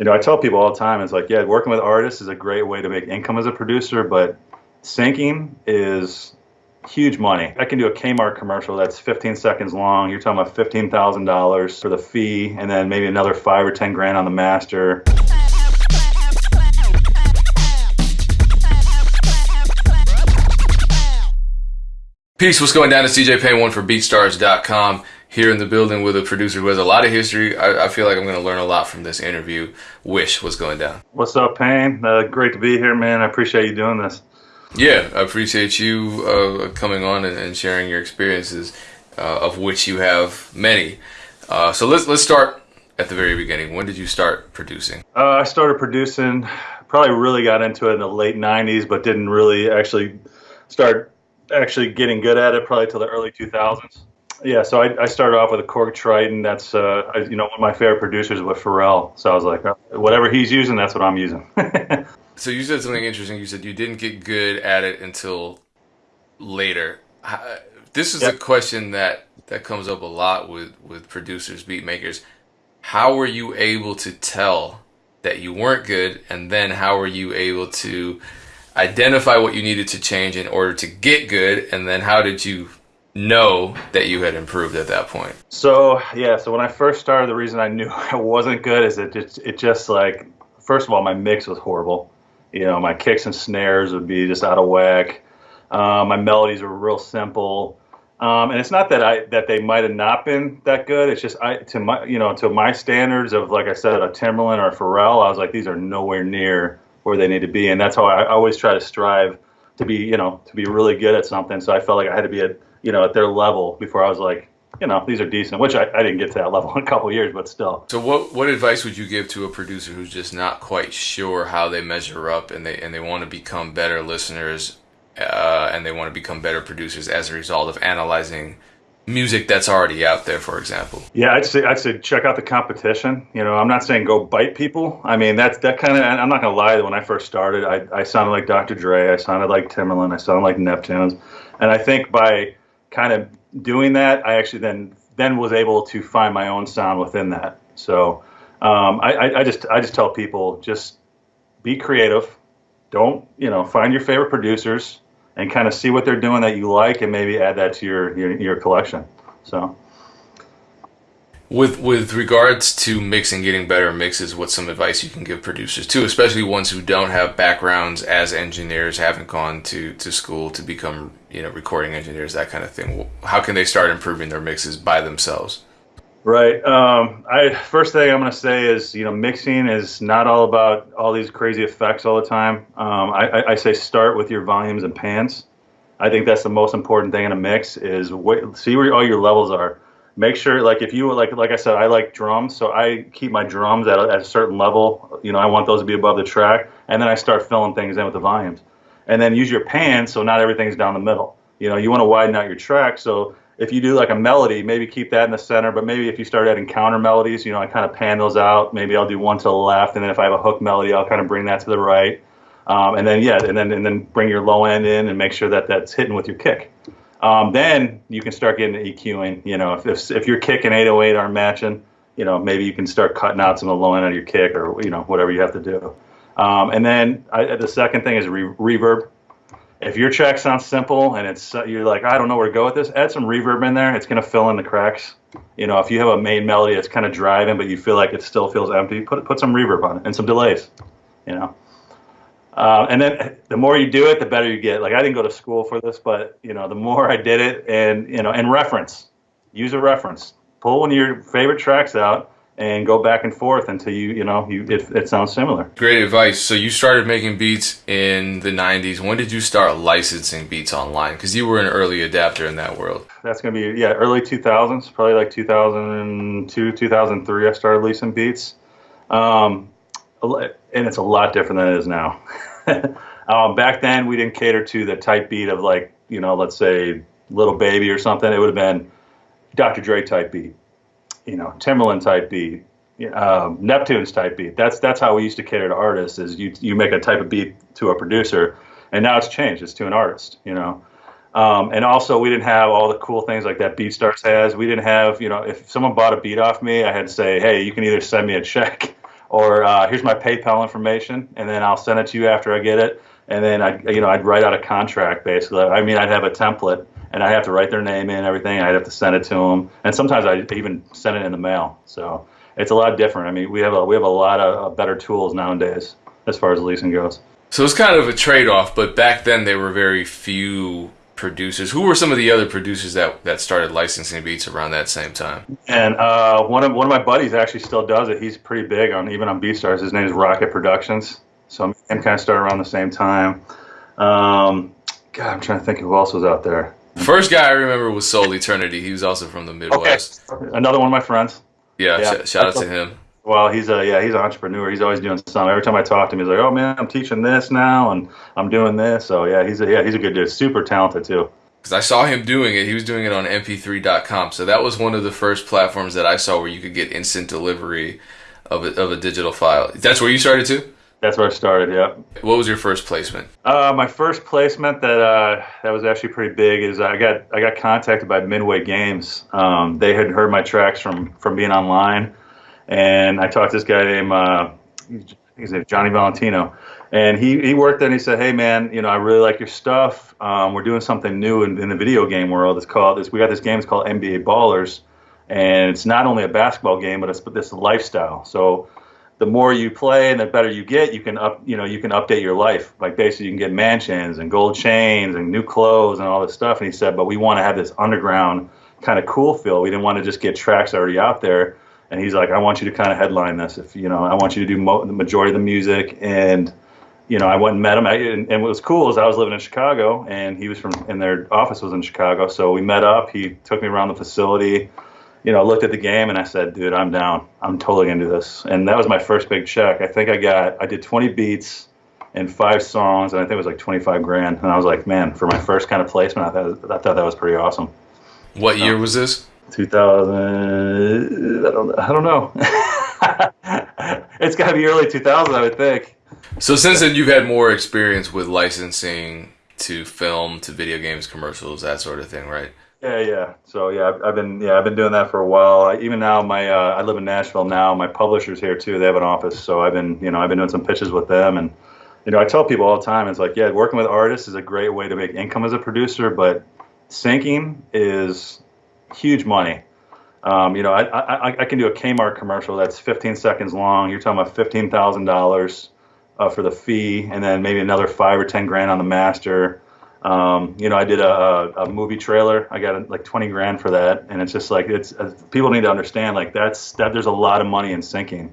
you know, I tell people all the time, it's like, yeah, working with artists is a great way to make income as a producer, but syncing is huge money. I can do a Kmart commercial that's 15 seconds long. You're talking about $15,000 for the fee, and then maybe another five or 10 grand on the master. Peace, what's going down? It's DJ Payne, one for BeatStars.com here in the building with a producer who has a lot of history. I, I feel like I'm going to learn a lot from this interview. Wish, what's going down? What's up, Payne? Uh, great to be here, man. I appreciate you doing this. Yeah, I appreciate you uh, coming on and, and, sharing your experiences, uh, of which you have many. Uh, so let's let's start at the very beginning. When did you start producing? Uh, I started producing. Probably really got into it in the late '90s, but didn't really actually start actually getting good at it probably till the early 2000s. Yeah, so I, I, started off with a Korg Triton. That's uh, you know one of my favorite producers with Pharrell. So I was like, whatever he's using, that's what I'm using. so you said something interesting. You said you didn't get good at it until later. This is a question that that comes up a lot with with producers, beat makers. How were you able to tell that you weren't good, and then how were you able to identify what you needed to change in order to get good, and then how did you know that you had improved at that point? So yeah, so when I first started, the reason I knew I wasn't good is it just it just like first of all my mix was horrible. You know, my kicks and snares would be just out of whack. Um, my melodies were real simple. Um, and it's not that I that they might have not been that good. It's just I to my you know to my standards of like I said a Timbaland or a Pharrell, I was like these are nowhere near where they need to be, and that's how I, I always try to strive to be you know to be really good at something. So I felt like I had to be at you know, at their level before I was like, you know, these are decent, which I, I didn't get to that level in a couple years, but still. So what what advice would you give to a producer who's just not quite sure how they measure up and they and they want to become better listeners uh, and they want to become better producers as a result of analyzing music that's already out there, for example? Yeah, I'd say I'd say check out the competition. You know, I'm not saying go bite people. I mean, that's that kind of. I'm not gonna lie. When I first started, I, I sounded like Dr. Dre. I sounded like Timbaland. I sounded like Neptunes. And I think by kind of doing that, I actually then then was able to find my own sound within that. So um, I, I, just I just tell people just be creative. Don't you know find your favorite producers and kind of see what they're doing that you like, and maybe add that to your your, your collection. So. With with regards to mixing, getting better mixes, what's some advice you can give producers too, especially ones who don't have backgrounds as engineers, haven't gone to, to school to become you know recording engineers, that kind of thing. How can they start improving their mixes by themselves? Right. Um, I first thing I'm going to say is you know mixing is not all about all these crazy effects all the time. Um, I, I, say start with your volumes and pans. I think that's the most important thing in a mix is wait, see where all your levels are make sure like if you like like I said I like drums so I keep my drums at a, at a certain level. You know I want those to be above the track and then I start filling things in with the volumes. And then use your pan so not everything's down the middle. You know you want to widen out your track so if you do like a melody maybe keep that in the center but maybe if you start adding counter melodies you know I kind of pan those out. Maybe I'll do one to the left and then if I have a hook melody I'll kind of bring that to the right. Um, and then yeah and then and then bring your low end in and make sure that that's hitting with your kick um, then you can start getting EQing. You know, if, if, if your kick and 808 aren't matching, you know, maybe you can start cutting out some of the low end of your kick or, you know, whatever you have to do. Um, and then I, the second thing is re- reverb. If your track sounds simple and it's uh, you're like I don't know where to go with this, add some reverb in there. It's gonna fill in the cracks. You know, if you have a main melody that's kind of driving but you feel like it still feels empty, put put some reverb on it and some delays. You know. Uh, and then the more you do it, the better you get. Like I didn't go to school for this, but you know, the more I did it, and you know, and reference, use a reference, pull one of your favorite tracks out, and go back and forth until you, you know, you it, it sounds similar. Great advice. So you started making beats in the '90s. When did you start licensing beats online? Because you were an early adapter in that world. That's gonna be yeah, early 2000s, probably like 2002, 2003. I started leasing beats. Um, and it's a lot different than it is now. um, back then, we didn't cater to the type beat of like you know, let's say Lil Baby or something. It would have been Dr. Dre type beat, you know, Timbaland type beat, um, Neptune's type beat. That's that's how we used to cater to artists. Is you you make a type of beat to a producer, and now it's changed. It's to an artist, you know. Um, and also, we didn't have all the cool things like that BeatStars has. We didn't have, you know, if someone bought a beat off me, I had to say, hey, you can either send me a check or uh, here's my PayPal information, and then I'll send it to you after I get it. And then I, you know, I'd write out a contract basically. I mean, I'd have a template, and I'd have to write their name in, everything. I'd have to send it to them, and sometimes I even send it in the mail. So it's a lot different. I mean, we have a we have a lot of better tools nowadays as far as leasing goes. So it's kind of a trade off, but back then there were very few producers. Who were some of the other producers that, that started licensing beats around that same time? And uh, one of one of my buddies actually still does it. He's pretty big on even on BeatStars. His name is Rocket Productions. So I'm kind of started around the same time. Um, God, I'm trying to think of who else was out there. First guy I remember was Soul Eternity. He was also from the Midwest. Okay. Another one of my friends. Yeah, yeah. Sh- shout out to him. Well, he's a yeah, he's an entrepreneur. He's always doing something. Every time I talk to him, he's like, "Oh man, I'm teaching this now, and I'm doing this." So yeah, he's a yeah, he's a good dude. Super talented too. Because I saw him doing it. He was doing it on MP3.com. So that was one of the first platforms that I saw where you could get instant delivery of a, of a digital file. That's where you started too. That's where I started. Yeah. What was your first placement? Uh, my first placement that uh, that was actually pretty big is I got I got contacted by Midway Games. Um, they had heard my tracks from from being online and I talked to this guy named uh, his name Johnny Valentino, and he he worked there and he said, "Hey man, you know I really like your stuff. Um, we're doing something new in, in the video game world. It's called this. We got this game. It's called NBA Ballers, and it's not only a basketball game, but it's but this lifestyle. So." the more you play and the better you get, you can up, you know, you can update your life. Like basically, you can get mansions and gold chains and new clothes and all this stuff. And he said, but we want to have this underground kind of cool feel. We didn't want to just get tracks already out there and he's like, I want you to kind of headline this. If you know, I want you to do mo- the majority of the music. And you know, I went and met him. I, and, and what was cool is I was living in Chicago, and he was from, and their office was in Chicago. So we met up. He took me around the facility. You know, looked at the game, and I said, "Dude, I'm down. I'm totally gonna do this." And that was my first big check. I think I got, I did 20 beats and five songs, and I think it was like 25 grand. And I was like, man, for my first kind of placement, I thought, I thought that was pretty awesome. What year was this? 2000. I don't. I don't know. it's got to be early 2000, I would think. So since then, you've had more experience with licensing to film, to video games, commercials, that sort of thing, right? Yeah, yeah. So yeah, I've, I've been yeah I've been doing that for a while. I, even now, my uh, I live in Nashville now. My publisher's here too. They have an office, so I've been you know I've been doing some pitches with them, and you know I tell people all the time, it's like yeah, working with artists is a great way to make income as a producer, but syncing is huge money. Um, you know, I, I, I can do a Kmart commercial that's 15 seconds long. You're talking about fifteen thousand uh, dollars for the fee, and then maybe another five or ten grand on the master. Um, you know, I did a, a, movie trailer. I got like 20 grand for that, and it's just like it's uh, people need to understand like that's that. There's a lot of money in syncing,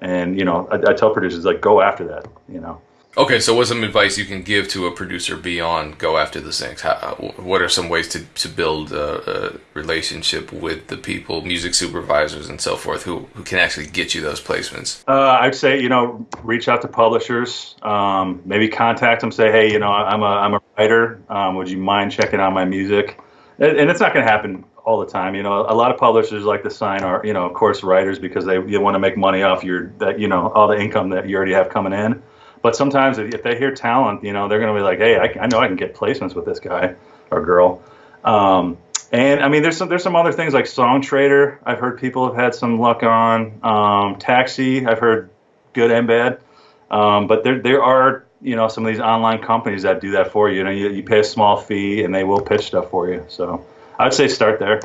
and you know, I, I tell producers like go after that. You know. Okay, so what's some advice you can give to a producer beyond go after the syncs? How, what are some ways to, to build a, a, relationship with the people, music supervisors and so forth, who, who can actually get you those placements? Uh, I'd say, you know, reach out to publishers, um, maybe contact them, say, hey, you know, I'm a, I'm a writer. Um, would you mind checking out my music? And, and it's not going to happen all the time. You know, a lot of publishers like to sign our, you know, of course, writers because they you want to make money off your, that, you know, all the income that you already have coming in. But sometimes if they hear talent, you know, they're going to be like, hey, I, I, know I can get placements with this guy or girl. Um, and I mean, there's some there's some other things like Songtradr. I've heard people have had some luck on. Um, Taxi, I've heard good and bad. Um, but there there are you know some of these online companies that do that for you. You know, you, you pay a small fee and they will pitch stuff for you. So I'd say start there.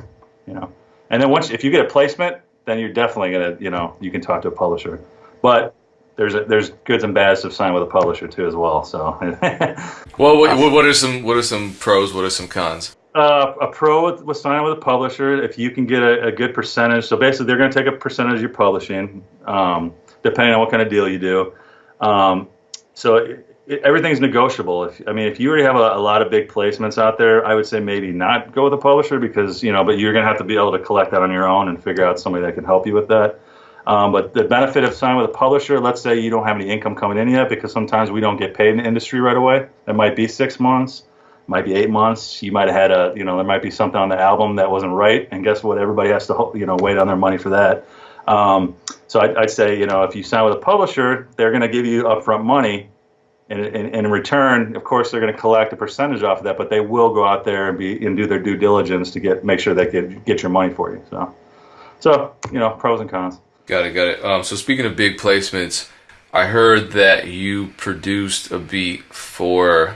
You know, and then once if you get a placement, then you're definitely gonna you know you can talk to a publisher. But there's a, there's goods and bads of signing with a publisher too as well. So, well, what, what are some what are some pros? What are some cons? Uh, a pro with, with signing with a publisher, if you can get a, a good percentage, so basically they're going to take a percentage of your publishing, um, depending on what kind of deal you do. Um, so it, it, everything's negotiable. If I mean, if you already have a, a, lot of big placements out there, I would say maybe not go with a publisher because you know, but you're going to have to be able to collect that on your own and figure out somebody that can help you with that. Um, but the benefit of signing with a publisher, let's say you don't have any income coming in yet, because sometimes we don't get paid in the industry right away. It might be six months, might be eight months. You might have had a, you know, there might be something on the album that wasn't right, and guess what? Everybody has to, you know, wait on their money for that. Um, so I'd, I'd, say, you know, if you sign with a publisher, they're going to give you upfront money, and, and, and, in return, of course, they're going to collect a percentage off of that, but they will go out there and be and do their due diligence to get make sure they get get your money for you. So, so you know, pros and cons. Got it, got it. Um, so speaking of big placements, I heard that you produced a beat for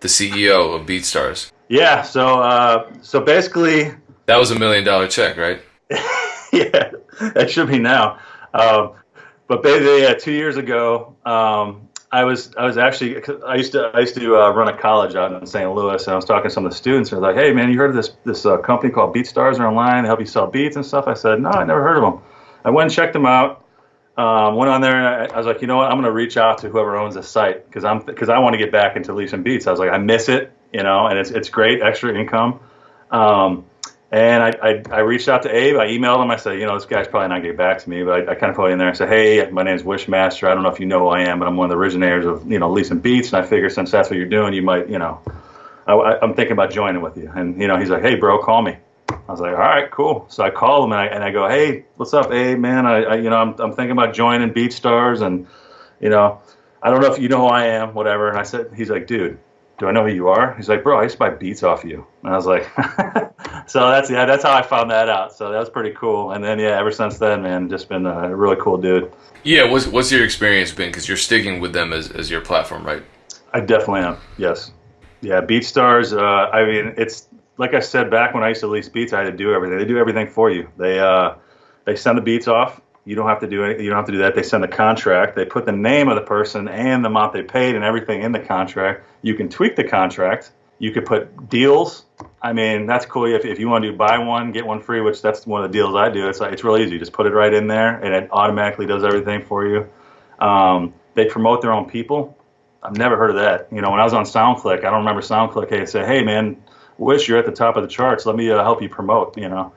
the CEO of BeatStars. Yeah. So uh, so basically, that was a million dollar check, right? yeah, that should be now. Um, but basically, yeah, two years ago, um, I was I was actually I used to I used to uh, run a college out in St. Louis, and I was talking to some of the students, and they're like, "Hey, man, you heard of this this uh, company called BeatStars? Are online. They help you sell beats and stuff." I said, "No, I never heard of them." I went and checked them out. Um, went on there and I, I, was like, you know what? I'm going to reach out to whoever owns the site because I'm because I want to get back into leasing beats. I was like, I miss it, you know, and it's it's great extra income. Um, and I, I, I, reached out to Abe. I emailed him. I said, you know, this guy's probably not getting back to me, but I, I kind of put it in there. I said, hey, my name is Wyshmaster. I don't know if you know who I am, but I'm one of the originators of you know leasing beats. And I figure since that's what you're doing, you might, you know, I, am thinking about joining with you. And you know, he's like, hey, bro, call me. I was like, all right, cool. So I call him and I, and I go, hey, what's up, Hey, man? I, I you know, I'm, I'm thinking about joining Beat Stars and, you know, I don't know if you know who I am, whatever. And I said, he's like, dude, do I know who you are? He's like, bro, I used to buy beats off you. And I was like, so that's yeah, that's how I found that out. So that was pretty cool. And then yeah, ever since then, man, just been a really cool dude. Yeah, what's what's your experience been? Because you're sticking with them as as your platform, right? I definitely am. Yes. Yeah, BeatStars. Uh, I mean, it's like I said back when I used to lease beats, I had to do everything. They do everything for you. They uh, they send the beats off. You don't have to do anything. You don't have to do that. They send the contract. They put the name of the person and the amount they paid and everything in the contract. You can tweak the contract. You could put deals. I mean, that's cool. If, if you want to do buy one get one free, which that's one of the deals I do. It's like it's really easy. You just put it right in there, and it automatically does everything for you. Um, they promote their own people. I've never heard of that. You know, when I was on SoundClick, I don't remember SoundClick. Hey, say, "Hey, man, wish you're at the top of the charts. Let me uh, help you promote. You know,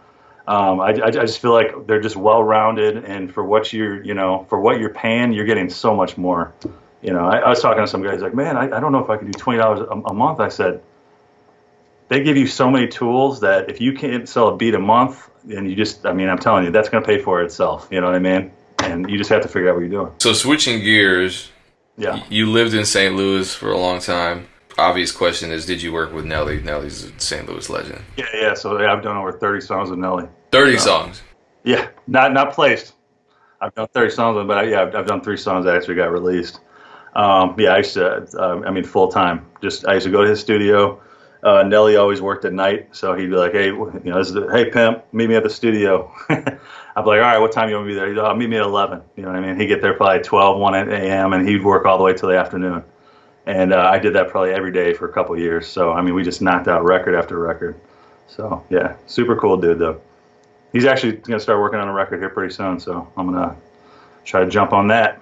um, I, I, I, just feel like they're just well rounded, and for what you're, you know, for what you're paying, you're getting so much more. You know, I, I was talking to some guys like, man, I, I don't know if I can do twenty dollars a month. I said, they give you so many tools that if you can't sell a beat a month, and you just, I mean, I'm telling you, that's going to pay for itself. You know what I mean? And you just have to figure out what you're doing. So switching gears, yeah, you lived in St. Louis for a long time obvious question is, did you work with Nelly? Nelly's a St. Louis legend. Yeah, yeah. So yeah, I've done over 30 songs with Nelly. 30 so, songs. Yeah, not not placed. I've done 30 songs, but I, yeah, I've, I've, done three songs that actually got released. Um, yeah, I used to. Uh, I mean, full time. Just I used to go to his studio. Uh, Nelly always worked at night, so he'd be like, "Hey, you know, the, hey pimp, meet me at the studio." I'd be like, "All right, what time you want to be there?" He'd, oh, meet me at 11. You know what I mean? He'd get there probably 12, 1 a.m., and he'd work all the way till the afternoon and uh, I did that probably every day for a couple years. So I mean, we just knocked out record after record. So yeah, super cool dude though. He's actually gonna start working on a record here pretty soon, so I'm gonna try to jump on that.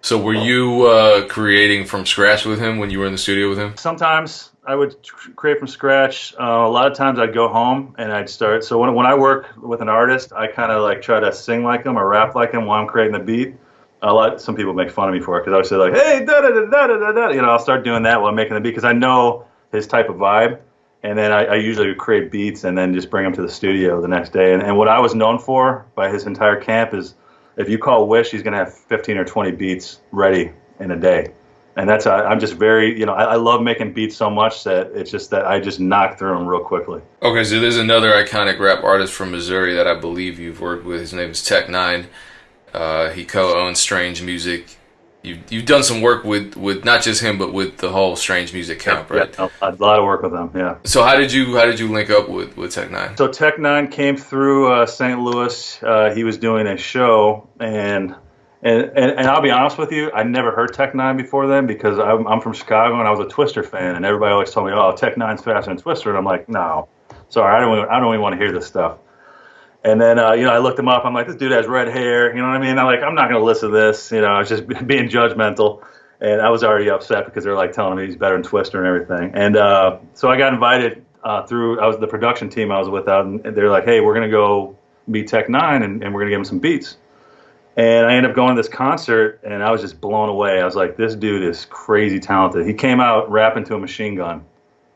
So were you uh, creating from scratch with him when you were in the studio with him? Sometimes I would create from scratch. Uh, a lot of times I'd go home and I'd start. So when when I work with an artist, I kind of like try to sing like him or rap like him while I'm creating the beat a lot. Some people make fun of me for it because I say like, "Hey, da da da da da da," you know. I'll start doing that while I'm making the beat because I know his type of vibe, and then I, I usually create beats and then just bring them to the studio the next day. And, and what I was known for by his entire camp is, if you call Wish, he's gonna have 15 or 20 beats ready in a day. And that's I'm just very you know I, I love making beats so much that it's just that I just knock through them real quickly. Okay, so there's another iconic rap artist from Missouri that I believe you've worked with. His name is Tech N9ne. Uh, he co-owns Strange Music. You've you've done some work with, with not just him, but with the whole Strange Music camp, right? Yeah, a lot of work with them. Yeah. So how did you how did you link up with with Tech N9ne? So Tech N9ne came through uh, St. Louis. Uh, he was doing a show, and, and and and I'll be honest with you, I never heard Tech N9ne before then because I'm, I'm from Chicago and I was a Twista fan, and everybody always told me, "Oh, Tech N9ne's faster than Twista," and I'm like, "No, sorry, I don't even, I don't even want to hear this stuff." And then, uh, you know, I looked him up. I'm like, this dude has red hair. You know what I mean? I'm like, I'm not going to listen to this. You know, I was just being judgmental. And I was already upset because they're like telling me he's better than Twista and everything. And uh, so I got invited uh, through, I was the production team I was with out, and they're like, hey, we're going to go meet Tech N9ne and, and we're going to give him some beats. And I ended up going to this concert, and I was just blown away. I was like, this dude is crazy talented. He came out rapping to a machine gun,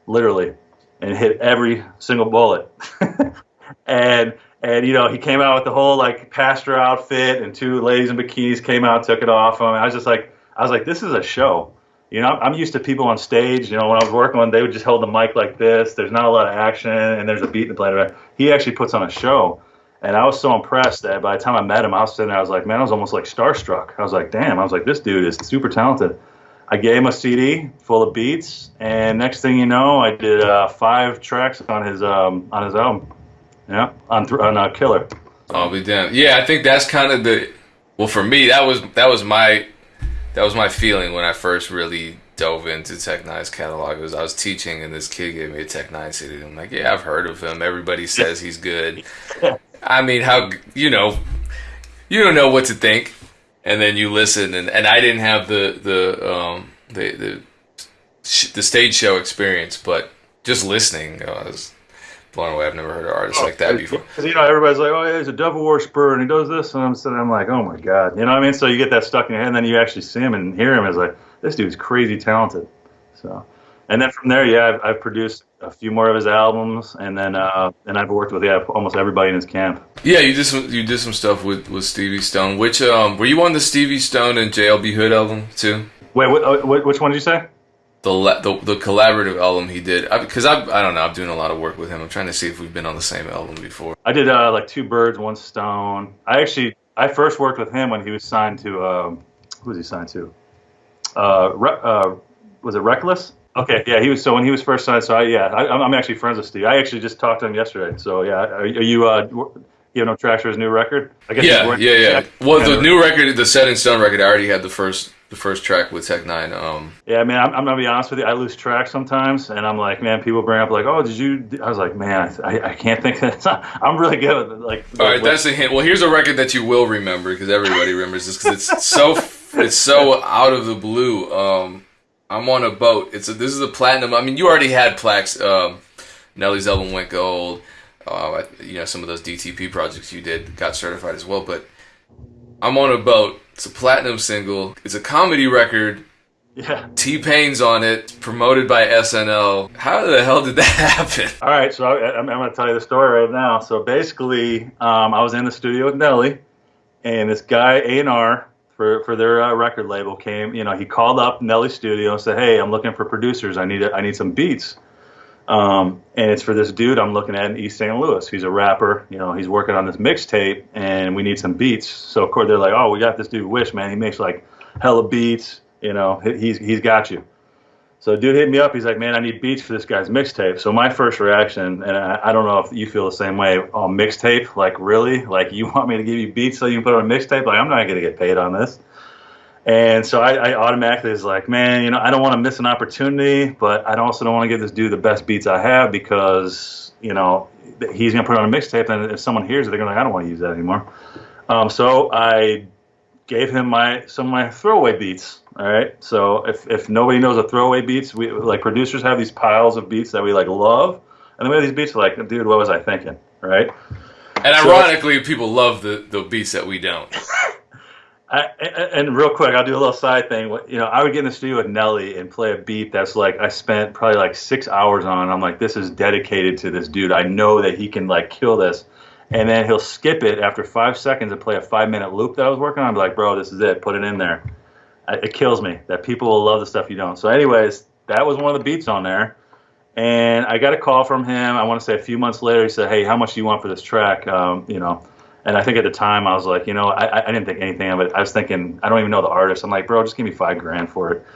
literally, and hit every single bullet. and and you know he came out with the whole like pastor outfit and two ladies in bikinis came out took it off him i was just like i was like this is a show you know i'm used to people on stage you know when i was working on they would just hold the mic like this there's not a lot of action and there's a beat to play he actually puts on a show And I was so impressed that by the time I met him, I was sitting there, I was like, man, I was almost like starstruck. I was like, damn, I was like, this dude is super talented. I gave him a CD full of beats, and next thing you know, I did uh, five tracks on his um, on his album. Yeah, on th- on uh, Killer. I'll be damned. Yeah, I think that's kind of the. Well, for me, that was that was my that was my feeling when I first really dove into Tech N9ne's catalog. It was I was teaching, and this kid gave me a Tech N9ne CD. I'm like, yeah, I've heard of him. Everybody says he's good. I mean, how you know, you don't know what to think and then you listen and, and I didn't have the the um the the the stage show experience, but just listening, I was blown away. I've never heard an artist oh, like that before. Because you know everybody's like, oh, yeah, he's a devil worshiper and he does this, and I'm sitting, I'm like, oh my god, you know what I mean? So you get that stuck in your head, and then you actually see him and hear him. It's like this dude's crazy talented. So, and then from there, yeah, I've, I've produced a few more of his albums, and then uh, and I've worked with yeah almost everybody in his camp. Yeah, you did some you did some stuff with, with Stevie Stone. Which um were you on the Stevie Stone and JLB Hood album too? Wait, what, uh, what which one did you say? The, the, the collaborative album he did because I, I, I don't know I'm doing a lot of work with him. I'm trying to see if we've been on the same album before. I did uh, like two birds, one stone. I actually I first worked with him when he was signed to um, who was he signed to? Uh, Re- uh, was it Reckless? Okay, yeah, he was. So when he was first signed, so I, yeah, I, am actually friends with Steve. I actually just talked to him yesterday. So yeah, are, are you uh, you have no tracks for his new record? I guess yeah, yeah, yeah. Well, the new record, the Set in Stone record, I already had the first the first track with Tech N9ne. Um, yeah, I mean, I'm, I'm, gonna be honest with you. I lose track sometimes, and I'm like, man, people bring up like, oh, did you? I was like, man, I, I can't think that. I'm really good. With, it. like, all right, that's a hint. Well, here's a record that you will remember because everybody remembers this because it's so it's so out of the blue. Um, I'm on a boat. It's a, this is a platinum. I mean, you already had plaques. Um, Nelly's album went gold. Uh, you know, some of those DTP projects you did got certified as well. But I'm on a boat. It's a platinum single. It's a comedy record. Yeah. T Pain's on it, promoted by SNL. How the hell did that happen? All right, so I, am going to tell you the story right now. So basically, um, I was in the studio with Nelly, and this guy A and R for for their uh, record label came. You know, he called up Nelly Studio and said, "Hey, I'm looking for producers. I need a, I need some beats." Um, and it's for this dude I'm looking at in East St. Louis. He's a rapper. You know, he's working on this mixtape, and we need some beats. So of course they're like, "Oh, we got this dude Wish, man. He makes like hella beats. You know, he's he's got you." So dude hit me up. He's like, man, I need beats for this guy's mixtape. So my first reaction, and I, I, don't know if you feel the same way, oh, mixtape? Like really? Like you want me to give you beats so you can put on a mixtape? Like I'm not gonna get paid on this. And so I, I automatically was like, man, you know, I don't want to miss an opportunity, but I also don't want to give this dude the best beats I have because you know he's gonna put it on a mixtape, and if someone hears it, they're gonna like, I don't want to use that anymore. Um, so I gave him my some of my throwaway beats. All right. So if, if nobody knows the throwaway beats, we like producers have these piles of beats that we like love, and then we have these beats like, dude, what was I thinking? Right. And so, ironically, people love the the beats that we don't. I, and real quick, I'll do a little side thing. You know, I would get in the studio with Nelly and play a beat that's like I spent probably like six hours on. I'm like, this is dedicated to this dude. I know that he can like kill this and then he'll skip it after five seconds and play a five minute loop that I was working on. I'm like, bro, this is it. Put it in there. It kills me that people will love the stuff you don't. So, anyways, that was one of the beats on there. And I got a call from him. I want to say a few months later. He said, "Hey, how much do you want for this track?" Um, you know, and I think at the time I was like, you know, I, I didn't think anything of it. I was thinking, I don't even know the artist. I'm like, bro, just give me five grand for it.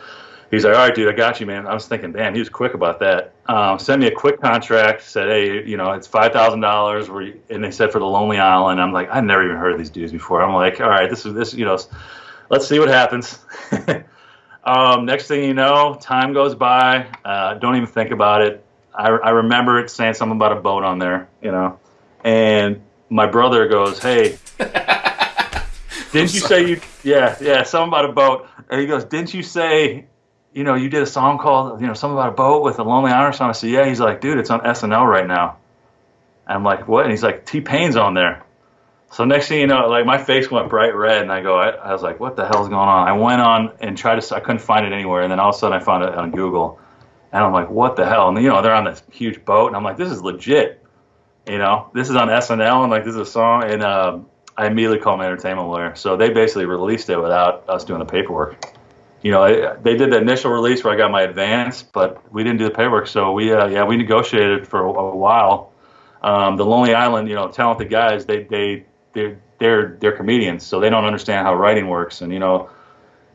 He's like, all right, dude, I got you, man. I was thinking, damn, he was quick about that. Um, send me a quick contract. Said, hey, you know, it's five thousand dollars. And they said for the Lonely Island. I'm like, I never even heard of these dudes before. I'm like, all right, this is this, you know, let's see what happens. um, next thing you know, time goes by. Uh, don't even think about it. I, I remember it saying something about a boat on there, you know, and my brother goes, hey. Didn't you say you? Yeah, yeah, something about a boat. And he goes, "Didn't you say you know, you did a song called, you know, something about a boat with a Lonely Island song. I said, yeah. He's like, dude, it's on SNL right now. And I'm like, what? And he's like, T Pain's on there. So next thing you know, like my face went bright red, and I go, I, I, was like, what the hell's going on? I went on and tried to, I couldn't find it anywhere, and then all of a sudden I found it on Google, and I'm like, what the hell? And you know, they're on this huge boat, and I'm like, this is legit. You know, this is on SNL, and like this is a song, and uh, I immediately called my entertainment lawyer. So they basically released it without us doing the paperwork you know, they did the initial release where I got my advance, but we didn't do the paperwork. So we, uh, yeah, we negotiated for a, a while Um, the Lonely Island, you know, talented guys, they they they're they're they're comedians, so they don't understand how writing works. And you know,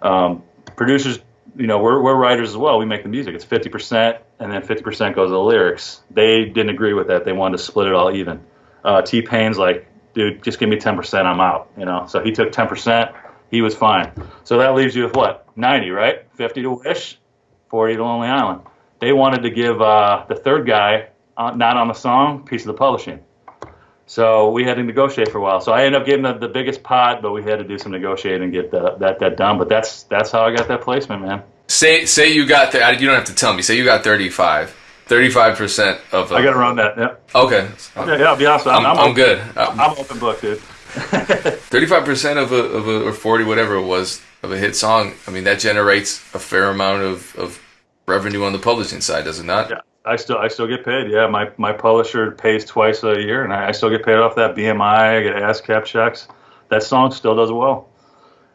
um, producers, you know, we're we're writers as well. We make the music. It's fifty percent, and then fifty percent goes to the lyrics. They didn't agree with that. They wanted to split it all even. Uh, T Pain's like, dude, just give me ten percent. I'm out. You know, so he took ten percent. He was fine. So that leaves you with what? Ninety, right? Fifty to Wish, forty to Lonely Island. They wanted to give uh, the third guy, uh, not on the song, piece of the publishing. So we had to negotiate for a while. So I ended up getting the, the biggest pot, but we had to do some negotiating and get the, that that done. But that's that's how I got that placement, man. Say say you got th- you don't have to tell me. Say you got 35. 35 percent of. A, I got around that. Yeah. Okay. Yeah, yeah. I'll be honest. I'm, I'm, I'm, I'm good. I'm open book, dude. 35 percent of a of a or 40 whatever it was of a hit song. I mean that generates a fair amount of of revenue on the publishing side, does it not? Yeah. I still I still get paid. Yeah, my my publisher pays twice a year, and I, I still get paid off that BMI. I get ASCAP checks. That song still does well.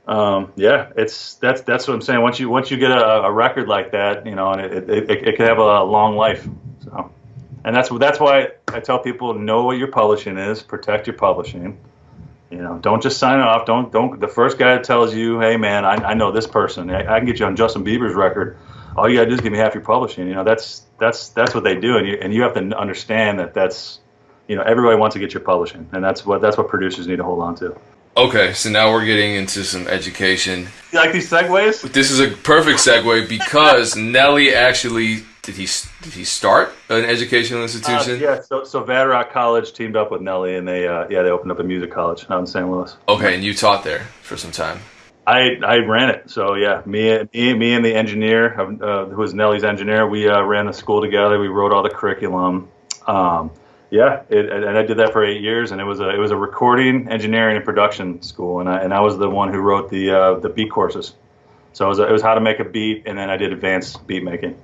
Um, yeah, it's that's that's what I'm saying. Once you once you get a, a record like that, you know, and it, it, it, it can have a long life. So, and that's that's why I tell people know what your publishing is, protect your publishing. You know, don't just sign off. Don't don't. The first guy that tells you, "Hey, man, I, I know this person. I, I can get you on Justin Bieber's record." all you gotta do is give me half your publishing. You know, that's that's that's what they do, and you and you have to understand that that's you know everybody wants to get your publishing, and that's what that's what producers need to hold on to. Okay, so now we're getting into some education. You like these segues? This is a perfect segue because Nelly actually did he did he start an educational institution? Uh, yeah, so so Vatterott College teamed up with Nelly, and they uh, yeah they opened up a music college out in St. Louis. Okay, and you taught there for some time. I I ran it. So yeah, me me me and the engineer, uh, who was Nelly's engineer, we uh, ran the school together. We wrote all the curriculum. Um, yeah, it, and I did that for eight years, and it was a it was a recording, engineering, and production school, and I and I was the one who wrote the uh, the beat courses. So it was, it was how to make a beat, and then I did advanced beat making,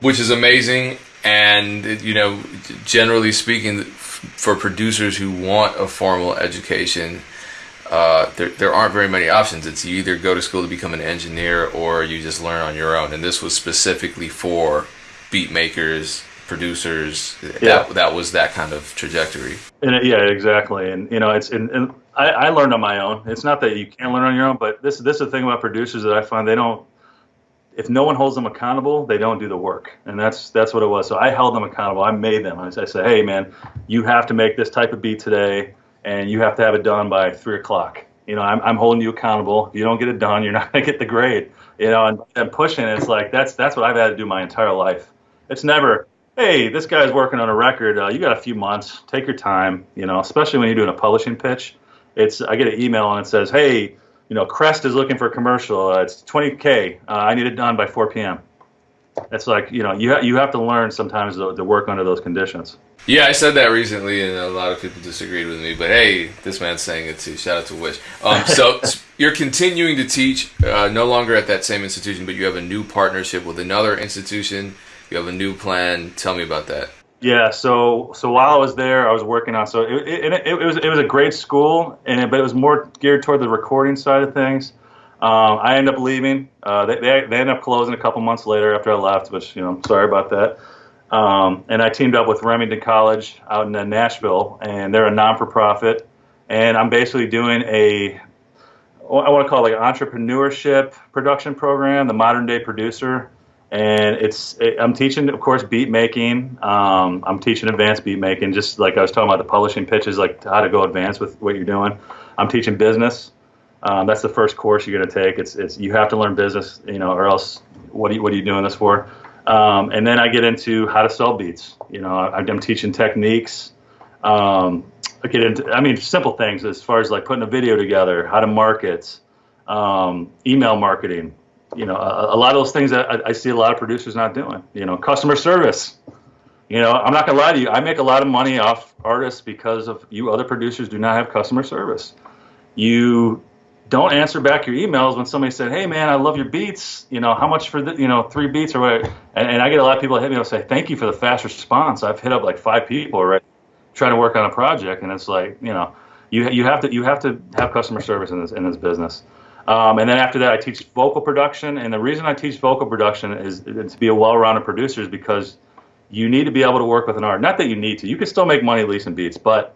which is amazing. And you know, generally speaking, for producers who want a formal education uh, there, there aren't very many options. It's you either go to school to become an engineer or you just learn on your own. And this was specifically for beat makers, producers. Yeah. That, that was that kind of trajectory. And it, yeah, exactly. And you know, it's and, and I, I learned on my own. It's not that you can't learn on your own, but this this is the thing about producers that I find they don't. If no one holds them accountable, they don't do the work, and that's that's what it was. So I held them accountable. I made them. I, I said, "Hey, man, you have to make this type of beat today and you have to have it done by three o'clock. You know, I'm, I'm holding you accountable. If you don't get it done, you're not going to get the grade. You know, and, and pushing it's like that's that's what I've had to do my entire life. It's never, hey, this guy's working on a record. Uh, you got a few months. Take your time. You know, especially when you're doing a publishing pitch. It's I get an email and it says, hey, you know, Crest is looking for a commercial. Uh, it's 20k. Uh, I need it done by 4 p.m. It's like you know you ha- you have to learn sometimes to, to work under those conditions. Yeah, I said that recently, and a lot of people disagreed with me. But hey, this man's saying it too. Shout out to Wish. Um, so you're continuing to teach, uh, no longer at that same institution, but you have a new partnership with another institution. You have a new plan. Tell me about that. Yeah, so so while I was there, I was working on. So it, it, it, it was it was a great school, and it, but it was more geared toward the recording side of things. Um, I ended up leaving. Uh, they, they, they ended up closing a couple months later after I left, which you know, I'm sorry about that. Um, and I teamed up with Remington College out in uh, Nashville, and they're a non-for-profit. And I'm basically doing a, I want to call it like an entrepreneurship production program, the modern day producer. And it's, it, I'm teaching, of course, beat making. Um, I'm teaching advanced beat making, just like I was talking about the publishing pitches, like how to go advanced with what you're doing. I'm teaching business. Um, that's the first course you're going to take. It's, it's you have to learn business, you know, or else what are you, what are you doing this for? Um, and then I get into how to sell beats. You know, I, am teaching techniques. Um, I get into, I mean, simple things as far as like putting a video together, how to market, um, email marketing. You know, a, a, lot of those things that I, I, see a lot of producers not doing. You know, customer service. You know, I'm not gonna lie to you. I make a lot of money off artists because of you. Other producers do not have customer service. You don't answer back your emails when somebody said, "Hey, man, I love your beats. You know, how much for the, you know, three beats or what?" And, and I get a lot of people hit me and say, "Thank you for the fast response." I've hit up like five people right trying to work on a project, and it's like, you know, you you have to you have to have customer service in this in this business. Um, and then after that, I teach vocal production, and the reason I teach vocal production is, is to be a well-rounded producer is because you need to be able to work with an artist. Not that you need to. You can still make money leasing beats, but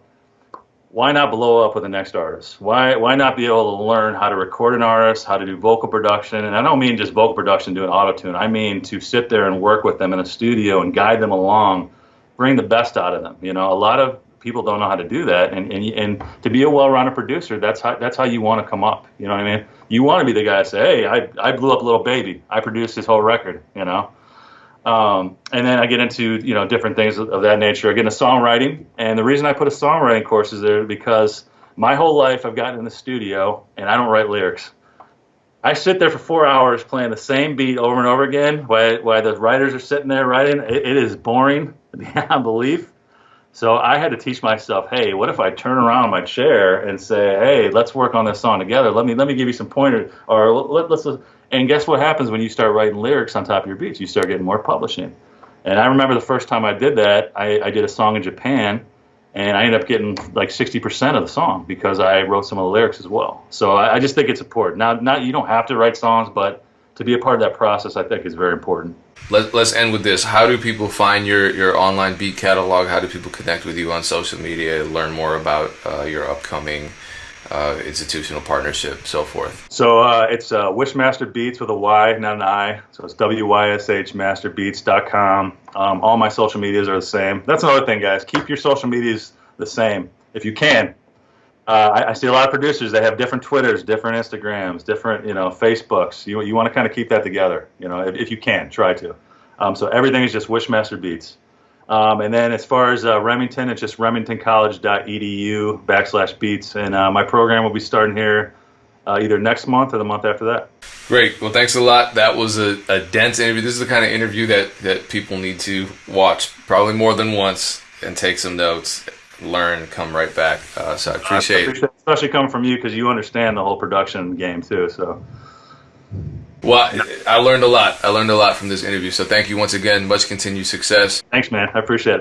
why not blow up with the next artist? Why why not be able to learn how to record an artist, how to do vocal production? And I don't mean just vocal production doing auto tune. I mean to sit there and work with them in a studio and guide them along, bring the best out of them. You know, a lot of people don't know how to do that, and and, and to be a well-rounded producer, that's how that's how you want to come up. You know what I mean? You want to be the guy to say, hey, I I blew up Lil Baby. I produced his whole record. You know. Um, and then I get into you know different things of, of that nature. I get into songwriting, and the reason I put a songwriting course is there because my whole life I've gotten in the studio and I don't write lyrics. I sit there for four hours playing the same beat over and over again while, while the writers are sitting there writing. It, it is boring beyond belief. So I had to teach myself, hey, what if I turn around my chair and say, hey, let's work on this song together. Let me let me give you some pointers, or let, us and guess what happens when you start writing lyrics on top of your beats? You start getting more publishing. And I remember the first time I did that, I, I did a song in Japan, and I ended up getting like 60% of the song because I wrote some of the lyrics as well. So I, I just think it's important. Now, not you don't have to write songs, but to be a part of that process, I think is very important. Let, let's end with this. How do people find your, your online beat catalog? How do people connect with you on social media, learn more about uh, your upcoming uh, institutional partnership, so forth? So uh, it's uh, Wyshmaster Beats with a Y, not an I. So it's W-Y-S-H-masterbeats.com. Um, all my social medias are the same. That's another thing, guys. Keep your social medias the same if you can. Uh, I, I, see a lot of producers that have different Twitters, different Instagrams, different you know Facebooks. You you want to kind of keep that together, you know, if, if you can, try to. Um, so everything is just Wyshmaster Beats. Um, and then as far as uh, Remington, it's just remingtoncollege.edu backslash beats. And uh, my program will be starting here uh, either next month or the month after that. Great. Well, thanks a lot. That was a, a dense interview. This is the kind of interview that, that people need to watch probably more than once and take some notes, learn, come right back. Uh, so I appreciate, I appreciate it. Especially coming from you because you understand the whole production game too. So. Well, I learned a lot. I learned a lot from this interview. So thank you once again. Much continued success. Thanks, man. I appreciate it.